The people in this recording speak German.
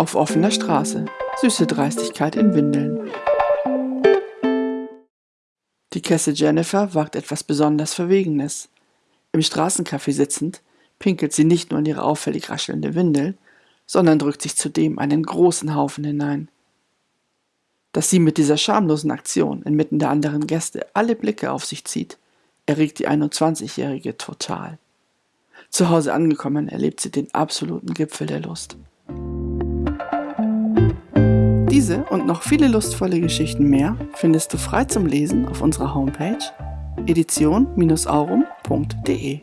Auf offener Straße. Süße Dreistigkeit in Windeln. Die Kesse Jennifer wagt etwas besonders Verwegenes. Im Straßencafé sitzend, pinkelt sie nicht nur in ihre auffällig raschelnde Windel, sondern drückt sich zudem einen großen Haufen hinein. Dass sie mit dieser schamlosen Aktion inmitten der anderen Gäste alle Blicke auf sich zieht, erregt die 21-Jährige total. Zu Hause angekommen erlebt sie den absoluten Gipfel der Lust. Diese und noch viele lustvolle Geschichten mehr findest du frei zum Lesen auf unserer Homepage edition-aurum.de.